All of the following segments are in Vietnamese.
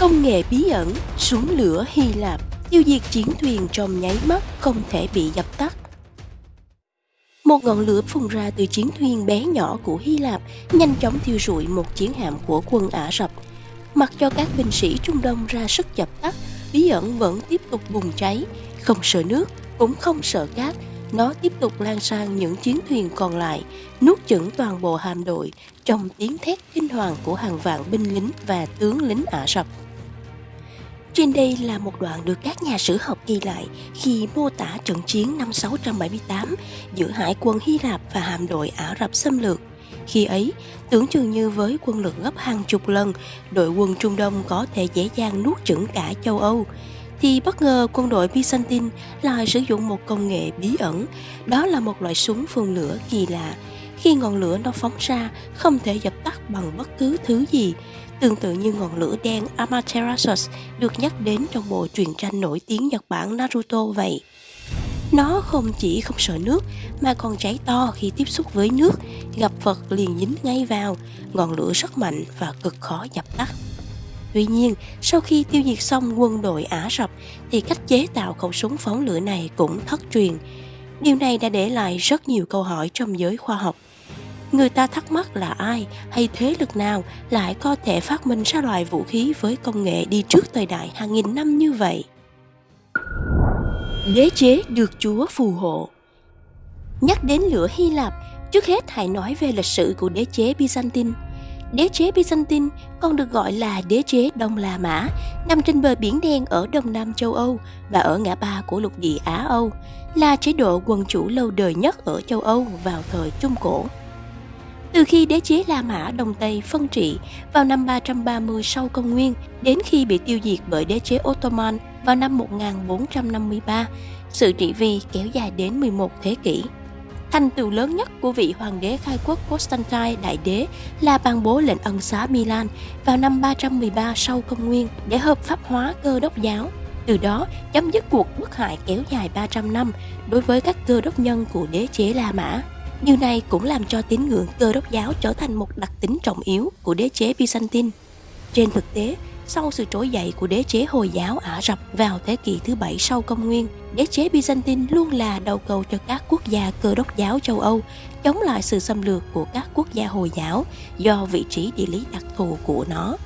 Công nghệ bí ẩn, súng lửa Hy Lạp, tiêu diệt chiến thuyền trong nháy mắt không thể bị dập tắt. Một ngọn lửa phun ra từ chiến thuyền bé nhỏ của Hy Lạp nhanh chóng thiêu rụi một chiến hạm của quân Ả Rập. Mặc cho các binh sĩ Trung Đông ra sức dập tắt, bí ẩn vẫn tiếp tục bùng cháy, không sợ nước, cũng không sợ cát, nó tiếp tục lan sang những chiến thuyền còn lại, nuốt chửng toàn bộ hạm đội trong tiếng thét kinh hoàng của hàng vạn binh lính và tướng lính Ả Rập. Trên đây là một đoạn được các nhà sử học ghi lại khi mô tả trận chiến năm 678 giữa hải quân Hy Lạp và hạm đội Ả Rập xâm lược. Khi ấy, tưởng chừng như với quân lực gấp hàng chục lần, đội quân Trung Đông có thể dễ dàng nuốt chửng cả châu Âu, thì bất ngờ quân đội Byzantine lại sử dụng một công nghệ bí ẩn, đó là một loại súng phun lửa kỳ lạ. Khi ngọn lửa nó phóng ra, không thể dập tắt bằng bất cứ thứ gì, tương tự như ngọn lửa đen Amaterasu được nhắc đến trong bộ truyện tranh nổi tiếng Nhật Bản Naruto vậy. Nó không chỉ không sợ nước mà còn cháy to khi tiếp xúc với nước, gặp vật liền dính ngay vào, ngọn lửa rất mạnh và cực khó dập tắt. Tuy nhiên, sau khi tiêu diệt xong quân đội Ả Rập thì cách chế tạo khẩu súng phóng lửa này cũng thất truyền. Điều này đã để lại rất nhiều câu hỏi trong giới khoa học. Người ta thắc mắc là ai hay thế lực nào lại có thể phát minh ra loại vũ khí với công nghệ đi trước thời đại hàng nghìn năm như vậy. Đế chế được Chúa phù hộ Nhắc đến lửa Hy Lạp, trước hết hãy nói về lịch sử của đế chế Byzantine. Đế chế Byzantine còn được gọi là đế chế Đông La Mã, nằm trên bờ biển đen ở đông nam châu Âu và ở ngã ba của lục địa Á Âu, là chế độ quân chủ lâu đời nhất ở châu Âu vào thời Trung Cổ. Từ khi đế chế La Mã Đông Tây phân trị vào năm 330 sau công nguyên đến khi bị tiêu diệt bởi đế chế Ottoman vào năm 1453, sự trị vì kéo dài đến 11 thế kỷ. Thành tựu lớn nhất của vị hoàng đế khai quốc Constantine Đại Đế là ban bố lệnh ân xá Milan vào năm 313 sau công nguyên để hợp pháp hóa cơ đốc giáo. Từ đó chấm dứt cuộc bức hại kéo dài 300 năm đối với các cơ đốc nhân của đế chế La Mã. Điều này cũng làm cho tín ngưỡng cơ đốc giáo trở thành một đặc tính trọng yếu của đế chế Byzantine. Trên thực tế, sau sự trỗi dậy của đế chế Hồi giáo Ả Rập vào thế kỷ thứ bảy sau công nguyên, đế chế Byzantine luôn là đầu cầu cho các quốc gia cơ đốc giáo châu Âu chống lại sự xâm lược của các quốc gia Hồi giáo do vị trí địa lý đặc thù của nó.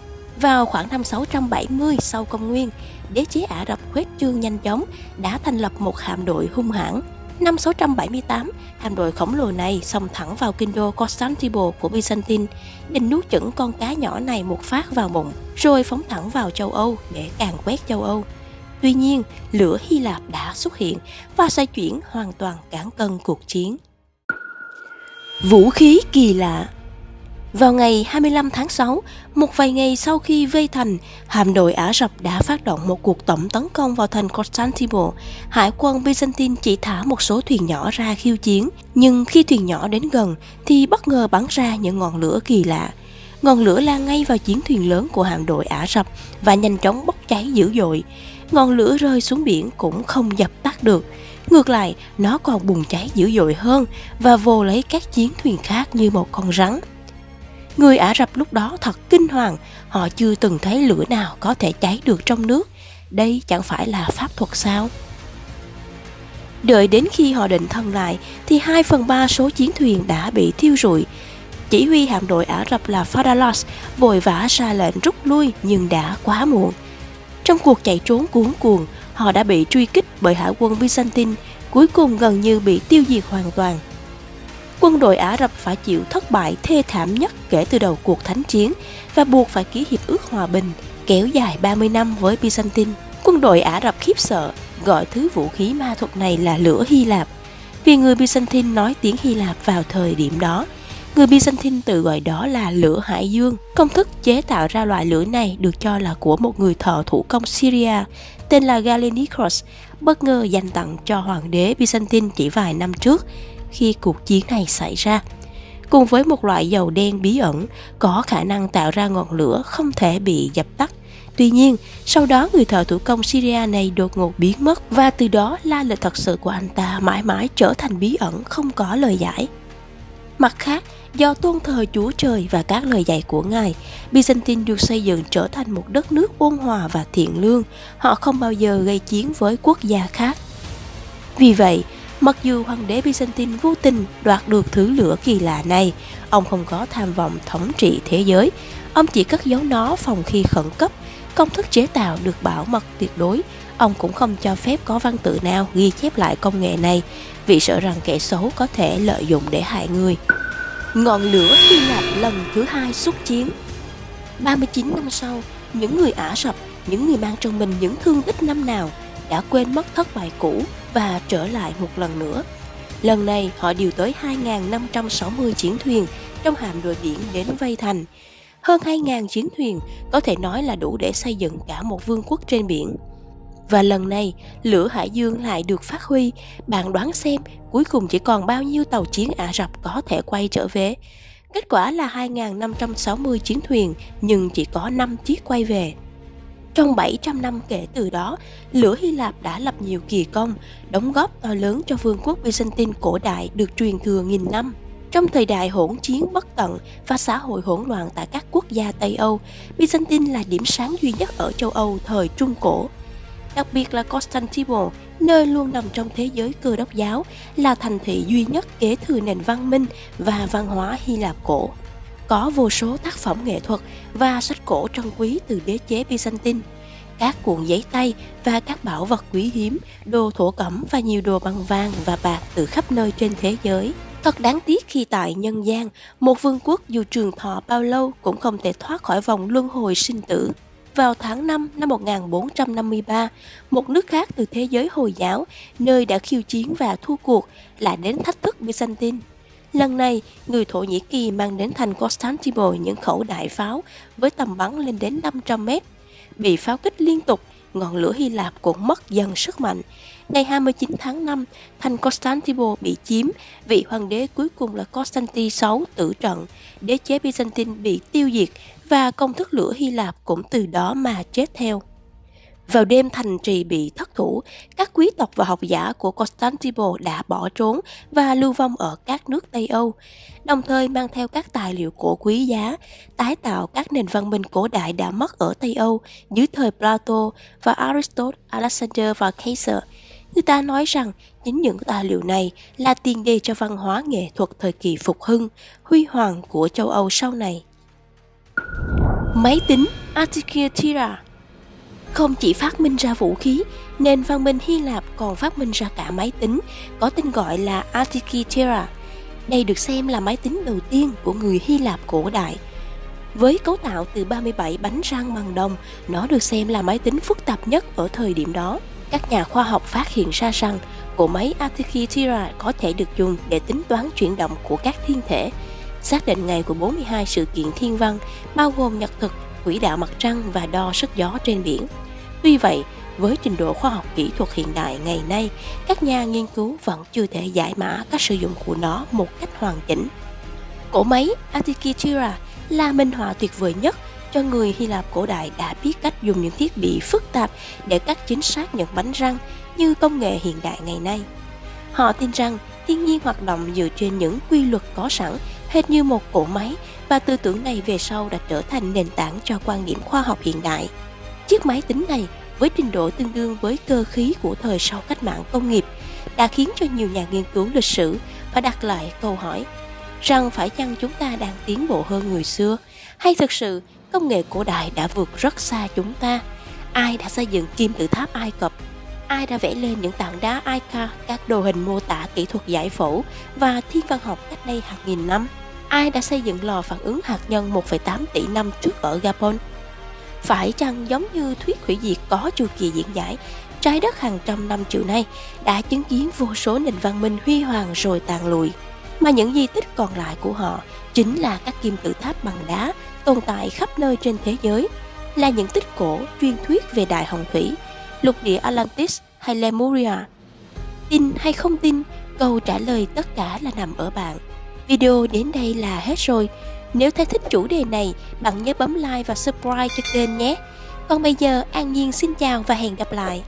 Vào khoảng năm 670 sau công nguyên, đế chế Ả Rập khuếch trương nhanh chóng đã thành lập một hạm đội hung hãn Năm 678, hạm đội khổng lồ này xông thẳng vào kinh đô Constantinople của Byzantine, định nuốt chửng con cá nhỏ này một phát vào bụng, rồi phóng thẳng vào châu Âu để càn quét châu Âu. Tuy nhiên, lửa Hy Lạp đã xuất hiện và xoay chuyển hoàn toàn cản cân cuộc chiến. Vũ khí kỳ lạ vào ngày 25 tháng 6, một vài ngày sau khi vây thành, hạm đội Ả Rập đã phát động một cuộc tổng tấn công vào thành Constantinople. Hải quân Byzantine chỉ thả một số thuyền nhỏ ra khiêu chiến, nhưng khi thuyền nhỏ đến gần thì bất ngờ bắn ra những ngọn lửa kỳ lạ. Ngọn lửa lan ngay vào chiến thuyền lớn của hạm đội Ả Rập và nhanh chóng bốc cháy dữ dội. Ngọn lửa rơi xuống biển cũng không dập tắt được. Ngược lại, nó còn bùng cháy dữ dội hơn và vồ lấy các chiến thuyền khác như một con rắn. Người Ả Rập lúc đó thật kinh hoàng, họ chưa từng thấy lửa nào có thể cháy được trong nước. Đây chẳng phải là pháp thuật sao? Đợi đến khi họ định thân lại thì 2 phần 3 số chiến thuyền đã bị thiêu rụi. Chỉ huy hạm đội Ả Rập là Fadalos vội vã ra lệnh rút lui nhưng đã quá muộn. Trong cuộc chạy trốn cuốn cuồng, họ đã bị truy kích bởi hải quân Byzantine, cuối cùng gần như bị tiêu diệt hoàn toàn quân đội Ả Rập phải chịu thất bại thê thảm nhất kể từ đầu cuộc thánh chiến và buộc phải ký hiệp ước hòa bình kéo dài 30 năm với Byzantine. Quân đội Ả Rập khiếp sợ gọi thứ vũ khí ma thuật này là lửa Hy Lạp vì người Byzantine nói tiếng Hy Lạp vào thời điểm đó. Người Byzantine tự gọi đó là lửa hải dương. Công thức chế tạo ra loại lửa này được cho là của một người thợ thủ công Syria tên là Galenikos, bất ngờ dành tặng cho hoàng đế Byzantine chỉ vài năm trước khi cuộc chiến này xảy ra cùng với một loại dầu đen bí ẩn có khả năng tạo ra ngọn lửa không thể bị dập tắt. Tuy nhiên, sau đó người thợ thủ công Syria này đột ngột biến mất và từ đó la lịch thật sự của anh ta mãi mãi trở thành bí ẩn không có lời giải. Mặt khác, Do tôn thờ Chúa Trời và các lời dạy của Ngài, Byzantine được xây dựng trở thành một đất nước ôn hòa và thiện lương. Họ không bao giờ gây chiến với quốc gia khác. Vì vậy, mặc dù hoàng đế Byzantine vô tình đoạt được thứ lửa kỳ lạ này, ông không có tham vọng thống trị thế giới. Ông chỉ cất giấu nó phòng khi khẩn cấp. Công thức chế tạo được bảo mật tuyệt đối. Ông cũng không cho phép có văn tự nào ghi chép lại công nghệ này vì sợ rằng kẻ xấu có thể lợi dụng để hại người. Ngọn lửa Hy Lạp lần thứ hai xuất chiến 39 năm sau, những người Ả Rập, những người mang trong mình những thương tích năm nào đã quên mất thất bại cũ và trở lại một lần nữa. Lần này họ điều tới 2.560 chiến thuyền trong hạm đội biển đến vây thành. Hơn 2.000 chiến thuyền có thể nói là đủ để xây dựng cả một vương quốc trên biển. Và lần này, lửa Hải Dương lại được phát huy. Bạn đoán xem cuối cùng chỉ còn bao nhiêu tàu chiến Ả Rập có thể quay trở về. Kết quả là 2.560 chiến thuyền nhưng chỉ có 5 chiếc quay về. Trong 700 năm kể từ đó, lửa Hy Lạp đã lập nhiều kỳ công, đóng góp to lớn cho vương quốc Byzantine cổ đại được truyền thừa nghìn năm. Trong thời đại hỗn chiến bất tận và xã hội hỗn loạn tại các quốc gia Tây Âu, Byzantine là điểm sáng duy nhất ở châu Âu thời Trung Cổ đặc biệt là Constantinople, nơi luôn nằm trong thế giới cơ đốc giáo, là thành thị duy nhất kế thừa nền văn minh và văn hóa Hy Lạp cổ. Có vô số tác phẩm nghệ thuật và sách cổ trân quý từ đế chế Byzantine, các cuộn giấy tay và các bảo vật quý hiếm, đồ thổ cẩm và nhiều đồ bằng vàng và bạc từ khắp nơi trên thế giới. Thật đáng tiếc khi tại nhân gian, một vương quốc dù trường thọ bao lâu cũng không thể thoát khỏi vòng luân hồi sinh tử. Vào tháng 5 năm 1453, một nước khác từ thế giới Hồi giáo, nơi đã khiêu chiến và thua cuộc, lại đến thách thức Byzantine. Lần này, người Thổ Nhĩ Kỳ mang đến thành Constantinople những khẩu đại pháo với tầm bắn lên đến 500 mét. Bị pháo kích liên tục, ngọn lửa Hy Lạp cũng mất dần sức mạnh. Ngày 29 tháng 5, thành Constantinople bị chiếm, vị hoàng đế cuối cùng là Constantine VI tử trận, đế chế Byzantine bị tiêu diệt và công thức lửa Hy Lạp cũng từ đó mà chết theo. Vào đêm thành trì bị thất thủ, các quý tộc và học giả của Constantinople đã bỏ trốn và lưu vong ở các nước Tây Âu, đồng thời mang theo các tài liệu cổ quý giá, tái tạo các nền văn minh cổ đại đã mất ở Tây Âu dưới thời Plato và Aristotle, Alexander và Caesar. Người ta nói rằng chính những tài liệu này là tiền đề cho văn hóa nghệ thuật thời kỳ phục hưng, huy hoàng của châu Âu sau này. Máy tính Artikitira không chỉ phát minh ra vũ khí, nền văn minh Hy Lạp còn phát minh ra cả máy tính, có tên gọi là Artikitira. Đây được xem là máy tính đầu tiên của người Hy Lạp cổ đại. Với cấu tạo từ 37 bánh răng bằng đồng, nó được xem là máy tính phức tạp nhất ở thời điểm đó. Các nhà khoa học phát hiện ra rằng bộ máy Artikitira có thể được dùng để tính toán chuyển động của các thiên thể, xác định ngày của 42 sự kiện thiên văn, bao gồm nhật thực, quỹ đạo mặt trăng và đo sức gió trên biển. Tuy vậy, với trình độ khoa học kỹ thuật hiện đại ngày nay, các nhà nghiên cứu vẫn chưa thể giải mã các sử dụng của nó một cách hoàn chỉnh. Cổ máy Antikythera là minh họa tuyệt vời nhất cho người Hy Lạp cổ đại đã biết cách dùng những thiết bị phức tạp để cắt chính xác những bánh răng như công nghệ hiện đại ngày nay. Họ tin rằng thiên nhiên hoạt động dựa trên những quy luật có sẵn hệt như một cỗ máy và tư tưởng này về sau đã trở thành nền tảng cho quan điểm khoa học hiện đại. Chiếc máy tính này với trình độ tương đương với cơ khí của thời sau cách mạng công nghiệp đã khiến cho nhiều nhà nghiên cứu lịch sử phải đặt lại câu hỏi rằng phải chăng chúng ta đang tiến bộ hơn người xưa? Hay thực sự, công nghệ cổ đại đã vượt rất xa chúng ta? Ai đã xây dựng kim tự tháp ai cập? Ai đã vẽ lên những tảng đá Ica các đồ hình mô tả kỹ thuật giải phẫu và thiên văn học cách đây hàng nghìn năm? Ai đã xây dựng lò phản ứng hạt nhân 1,8 tỷ năm trước ở Gabon. Phải chăng giống như thuyết hủy diệt có chu kỳ diễn giải, trái đất hàng trăm năm triệu nay đã chứng kiến vô số nền văn minh huy hoàng rồi tàn lụi, mà những di tích còn lại của họ chính là các kim tự tháp bằng đá tồn tại khắp nơi trên thế giới, là những tích cổ truyền thuyết về đại hồng thủy, lục địa Atlantis hay Lemuria. Tin hay không tin, câu trả lời tất cả là nằm ở bạn. Video đến đây là hết rồi. Nếu thấy thích chủ đề này, bạn nhớ bấm like và subscribe cho kênh nhé. Còn bây giờ, An Nhiên xin chào và hẹn gặp lại.